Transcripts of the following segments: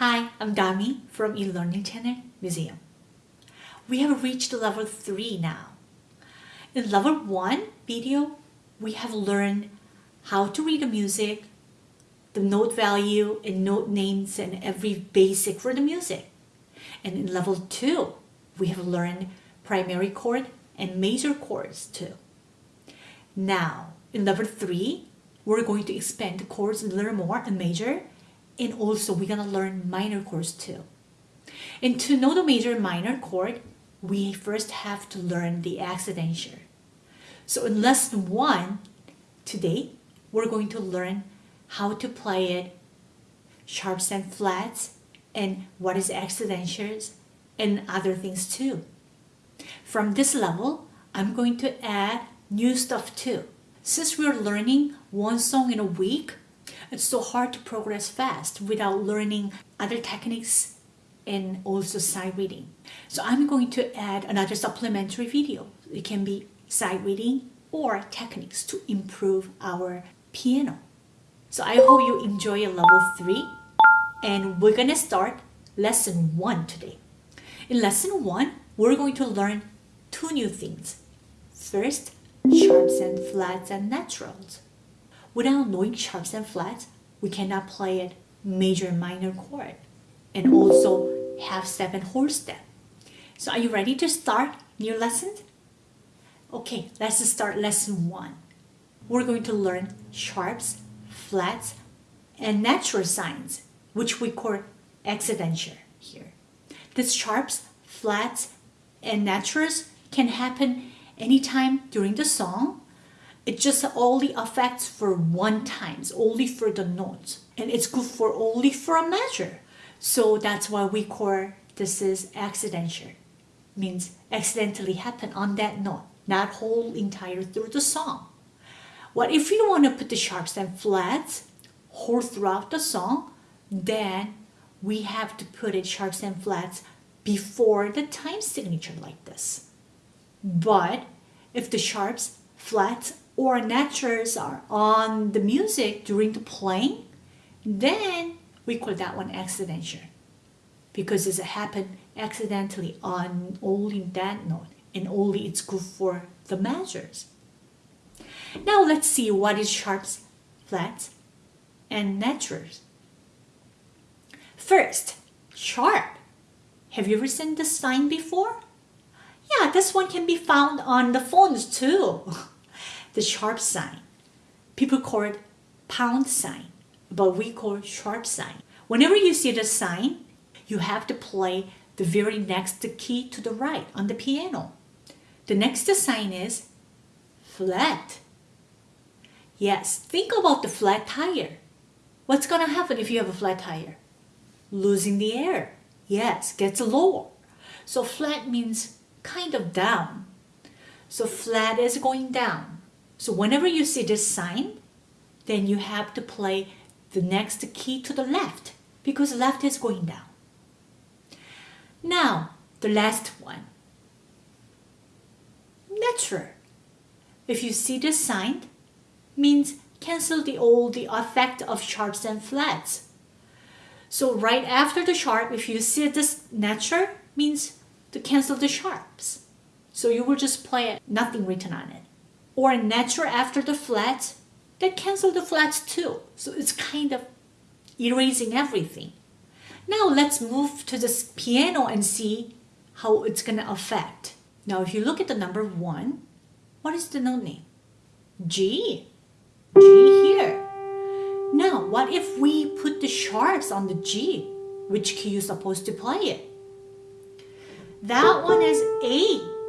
Hi, I'm Dami from eLearning Channel Museum. We have reached level 3 now. In level 1 video, we have learned how to read the music, the note value and note names and every basic for the music. And in level 2, we have learned primary chord and major chords too. Now, in level 3, we're going to expand the chords a little more and major and also we're going to learn minor chords too. And to know the major minor chord, we first have to learn the accidentia. So in lesson 1, today, we're going to learn how to play it, sharps and flats, and what is accidentials, and other things too. From this level, I'm going to add new stuff too. Since we're learning one song in a week, it's so hard to progress fast without learning other techniques and also sight reading. So I'm going to add another supplementary video. It can be sight reading or techniques to improve our piano. So I hope you enjoy level 3 and we're gonna start lesson 1 today. In lesson 1, we're going to learn two new things. First, sharps and flats and naturals. Without knowing sharps and flats, we cannot play it major and minor chord and also have seven whole step. So are you ready to start new lesson? Okay, let's start lesson one. We're going to learn sharps, flats, and natural signs, which we call accidentia here. These sharps, flats, and naturals can happen anytime during the song. It just only affects for one times, only for the notes. And it's good for only for a measure. So that's why we call this is accidental. Means accidentally happen on that note, not whole entire through the song. What if you want to put the sharps and flats whole throughout the song, then we have to put it sharps and flats before the time signature like this. But if the sharps, flats, or naturals are on the music during the playing, then we call that one accidental because it happened accidentally on only that note and only it's good for the measures. Now let's see what is sharps, flats, and naturals. First, sharp. Have you ever seen this sign before? Yeah, this one can be found on the phones too. the sharp sign. People call it pound sign, but we call sharp sign. Whenever you see the sign, you have to play the very next key to the right on the piano. The next sign is flat. Yes, think about the flat tire. What's going to happen if you have a flat tire? Losing the air. Yes, gets lower. So flat means kind of down. So flat is going down. So whenever you see this sign, then you have to play the next key to the left because left is going down. Now, the last one. Natural. If you see this sign, means cancel the old the effect of sharps and flats. So right after the sharp, if you see this natural, means to cancel the sharps. So you will just play it, nothing written on it. Or natural after the flat, then cancel the flat too. So it's kind of erasing everything. Now let's move to this piano and see how it's going to affect. Now if you look at the number one, what is the note name? G. G here. Now what if we put the sharps on the G? Which key you supposed to play it? That one is A.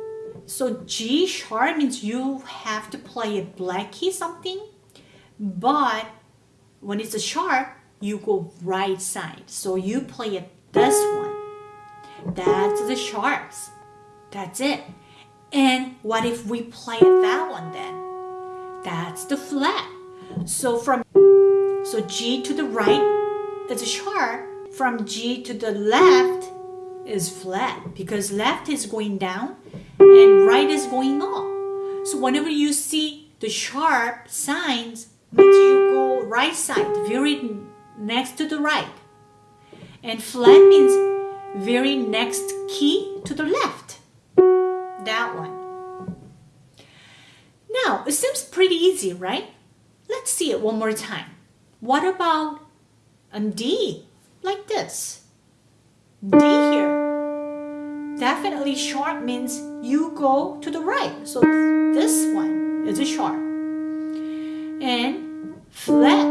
So G sharp means you have to play a black key something, but when it's a sharp, you go right side. So you play it this one. That's the sharps. That's it. And what if we play that one then? That's the flat. So from so G to the right is a sharp. From G to the left is flat because left is going down and right is going up. So whenever you see the sharp signs, means you go right side, very next to the right. And flat means very next key to the left. That one. Now, it seems pretty easy, right? Let's see it one more time. What about a D? Like this. D here. Definitely sharp means you go to the right. So this one is a sharp. And flat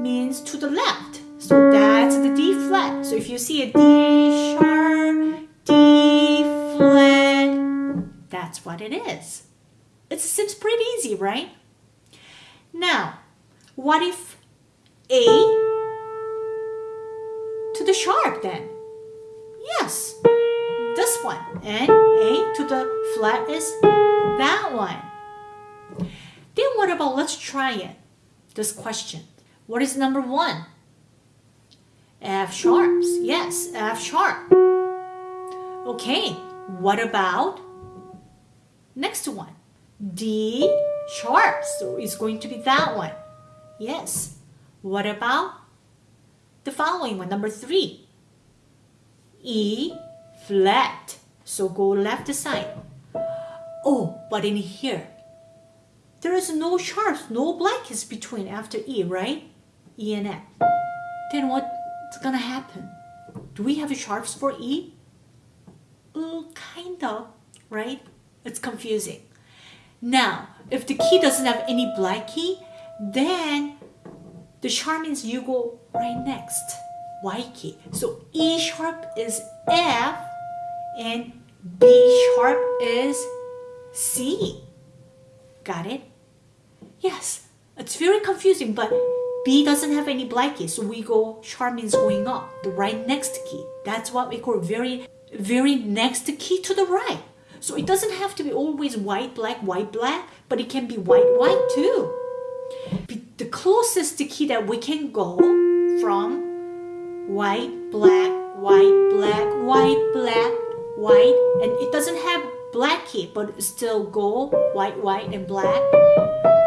means to the left. So that's the D flat. So if you see a D sharp, D flat, that's what it is. It seems pretty easy, right? Now, what if A to the sharp then? And A to the flat is that one. Then what about, let's try it, this question. What is number one? F sharps. Yes, F sharp. Okay, what about next one? D sharp. So it's going to be that one. Yes. What about the following one, number three? E flat. So go left side. Oh, but in here, there is no sharps, no blackness between after E, right? E and F. Then what's gonna happen? Do we have sharps for E? Uh, kind of, right? It's confusing. Now, if the key doesn't have any black key, then the sharp means you go right next, white key. So E sharp is F and B sharp is C. Got it? Yes, it's very confusing, but B doesn't have any black key, so we go sharp means going up, the right next key. That's what we call very, very next key to the right. So it doesn't have to be always white, black, white, black, but it can be white, white too. The closest key that we can go from white, black, white, black, white, black, white, and it doesn't have black key, but still go white, white, and black.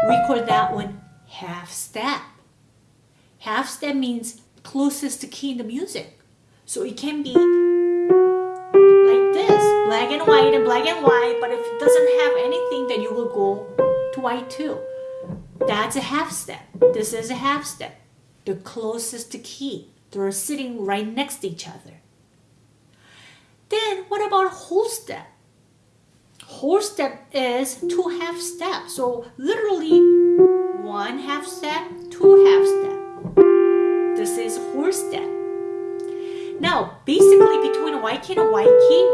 We call that one half step. Half step means closest to key in the music. So it can be like this, black and white and black and white, but if it doesn't have anything, then you will go to white too. That's a half step. This is a half step. The closest to key. They're sitting right next to each other. Then what about whole step? Whole step is two half steps. So literally one half step, two half step. This is whole step. Now, basically between white key and white key,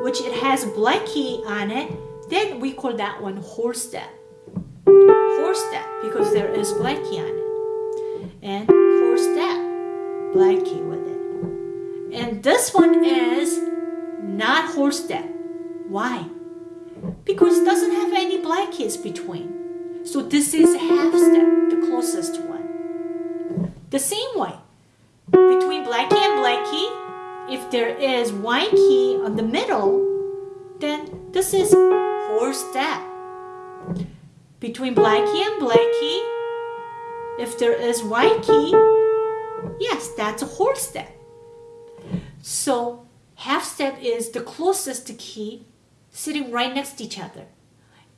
which it has black key on it, then we call that one whole step. Whole step because there is black key on it. And whole step, black key with it. And this one is not whole step. Why? Because it doesn't have any black keys between. So this is half step, the closest one. The same way, between black key and black key, if there is white key on the middle, then this is whole step. Between black key and black key, if there is white key, yes, that's a whole step. So half step is the closest to key sitting right next to each other.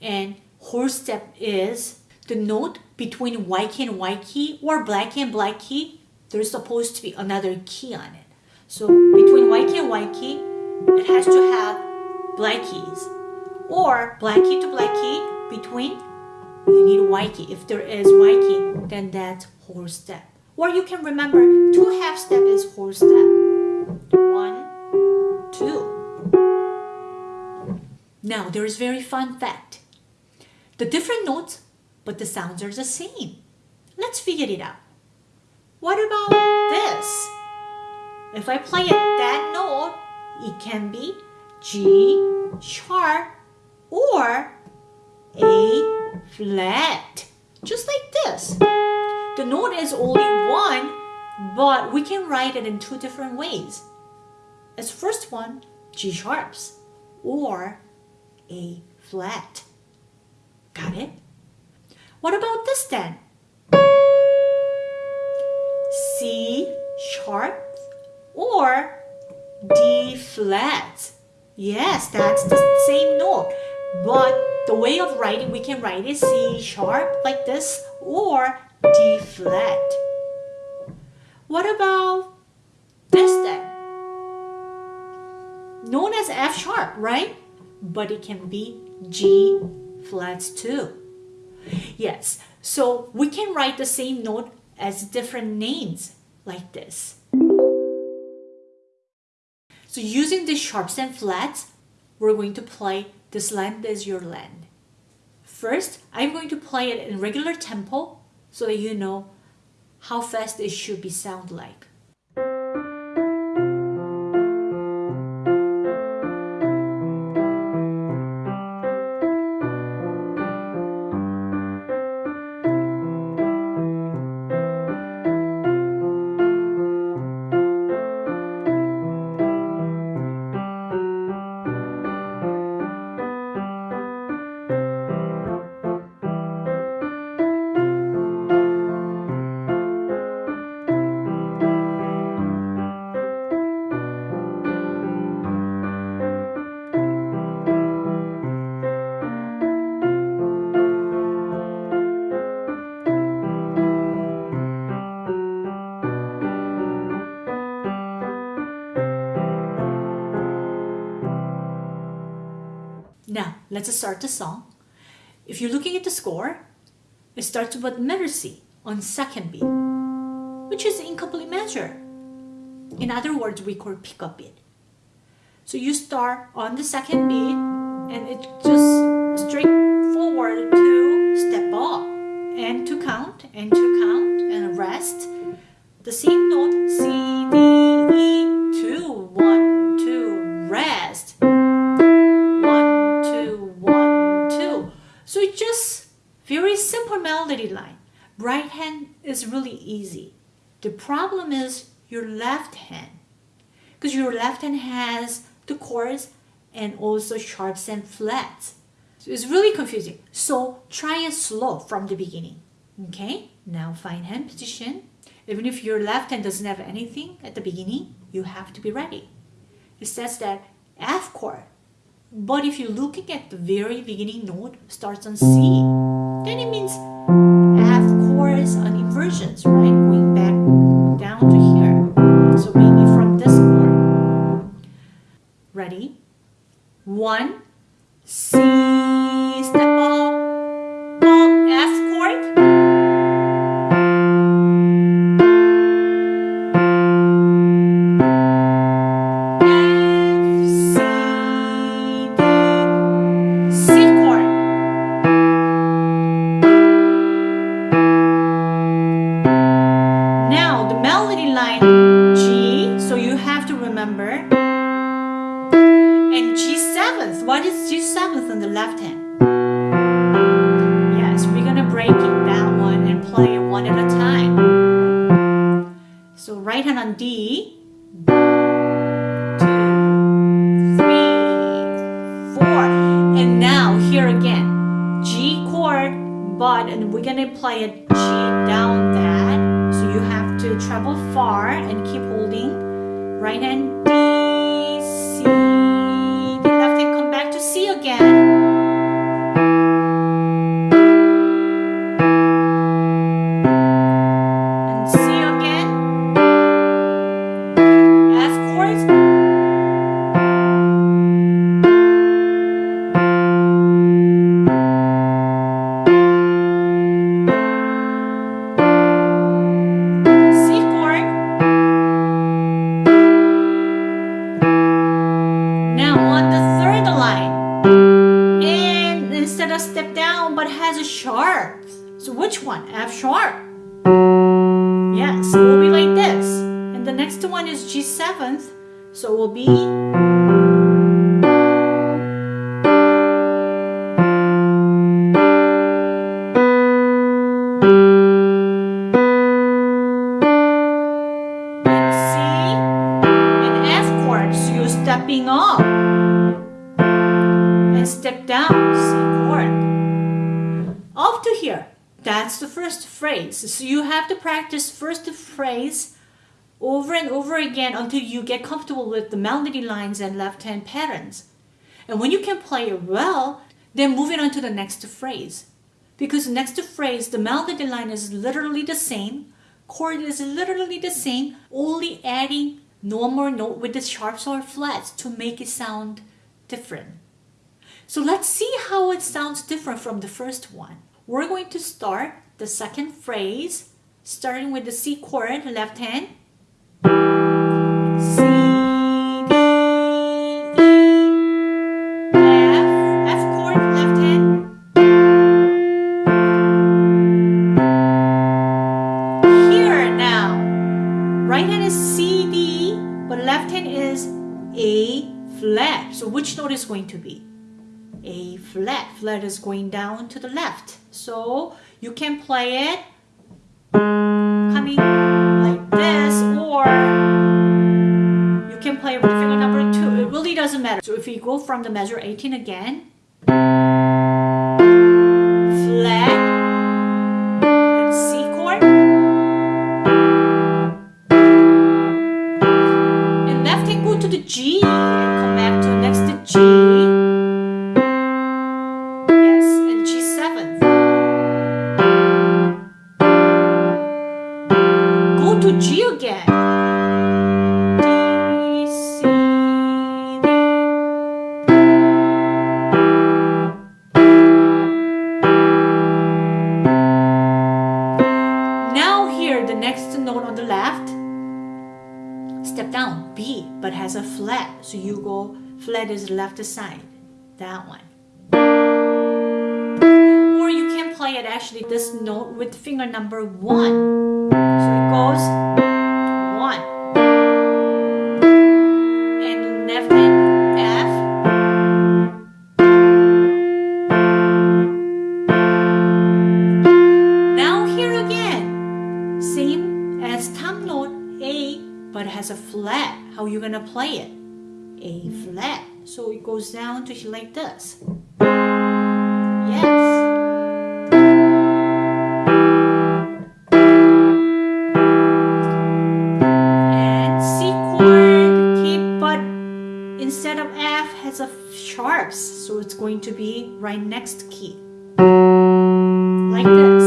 And whole step is the note between white key and white key or black key and black key. There's supposed to be another key on it. So between white key and white key, it has to have black keys. Or black key to black key, between, you need white key. If there is white key, then that's whole step. Or you can remember, two half step is whole step. One, two. Now, there is very fun fact. The different notes, but the sounds are the same. Let's figure it out. What about this? If I play it that note, it can be G sharp or A flat, just like this. The note is only one, but we can write it in two different ways. As first one, G sharps or A flat. Got it? What about this then? C sharp or D flat. Yes, that's the same note. But the way of writing, we can write it C sharp like this or D flat. What about Known as F sharp, right? But it can be G flats too. Yes, so we can write the same note as different names like this. So using the sharps and flats, we're going to play This Land is Your Land. First, I'm going to play it in regular tempo so that you know how fast it should be sound like. Now, let's start the song. If you're looking at the score, it starts with C on second beat, which is incomplete measure. In other words, we call pickup beat. So you start on the second beat and it just straight forward to step up and to count and to count and rest. The same note C, D, Right hand is really easy. The problem is your left hand. Because your left hand has the chords and also sharps and flats. So it's really confusing. So try it slow from the beginning. Okay, now find hand position. Even if your left hand doesn't have anything at the beginning, you have to be ready. It says that F chord. But if you're looking at the very beginning note starts on C, then it means Chords on inversions, right? Going back down to here. So maybe from this chord. Ready? One, C, So right hand on D. Two, three, four. And now here again. G chord, but and we're gonna play it G down that. So you have to travel far and keep holding. Right hand sharp. Yes, it will be like this. And the next one is G seventh. So it will be and C and F chord. So you're stepping up That's the first phrase. So you have to practice first phrase over and over again until you get comfortable with the melody lines and left hand patterns. And when you can play it well, then moving on to the next phrase. Because next phrase, the melody line is literally the same, chord is literally the same, only adding more note with the sharps or flats to make it sound different. So let's see how it sounds different from the first one. We're going to start the second phrase, starting with the C chord, left hand, C, D, E, F, F chord, left hand. Here now, right hand is C, D, but left hand is A flat. So which note is going to be? A flat. Flat is going down to the left. So you can play it coming like this or you can play with the finger number two. It really doesn't matter. So if we go from the measure 18 again, So you go flat is left side, that one. Or you can play it actually this note with finger number one. So it goes How gonna play it? A flat. So it goes down to like this. Yes. And C chord, keep, but instead of F has a sharps, so it's going to be right next key. Like this.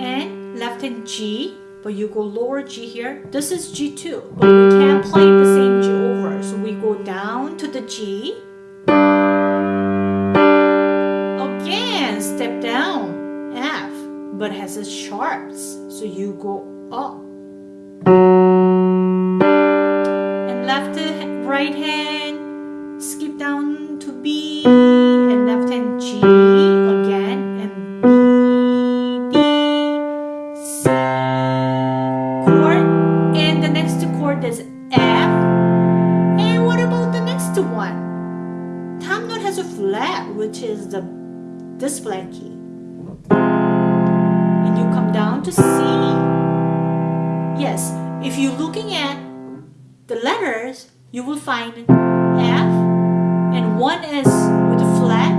And left hand G, but you go lower G here. This is G2, but we can't play the same G over. So we go down to the G. Again, step down, F, but has a sharps. So you go up. Find F, and one S with a flat,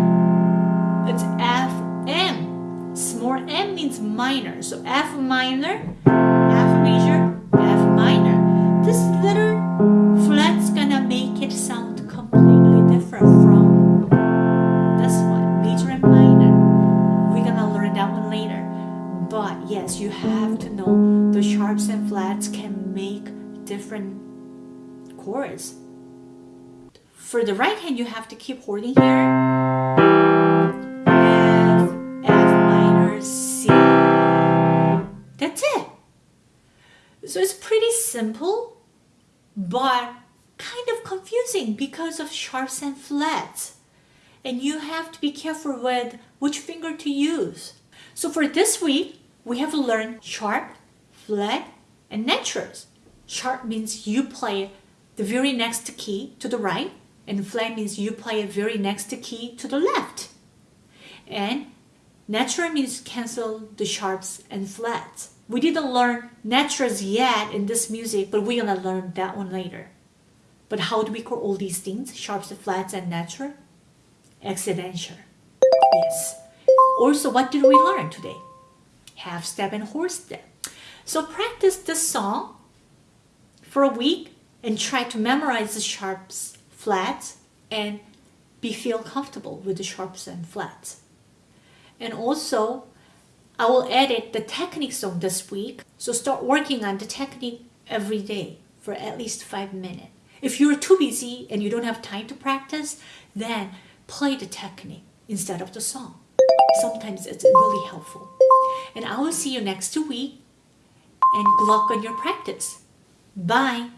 it's F, M. Small m means minor, so F minor, F major, F minor. This little flat's gonna make it sound completely different from this one, major and minor. We're gonna learn that one later. But yes, you have to know the sharps and flats can make different chords. For the right hand, you have to keep holding here. F, F minor, C. That's it. So it's pretty simple, but kind of confusing because of sharps and flats. And you have to be careful with which finger to use. So for this week, we have learned sharp, flat, and naturals. Sharp means you play the very next key to the right, and flat means you play a very next key to the left. And natural means cancel the sharps and flats. We didn't learn naturals yet in this music, but we're gonna learn that one later. But how do we call all these things, sharps, flats, and natural? Accidental. Yes. Also, what did we learn today? half step and whole step. So practice this song for a week and try to memorize the sharps, flats, and be feel comfortable with the sharps and flats. And also, I will edit the technique song this week. So start working on the technique every day for at least five minutes. If you're too busy and you don't have time to practice, then play the technique instead of the song. Sometimes it's really helpful. And I will see you next week and good luck on your practice. Bye.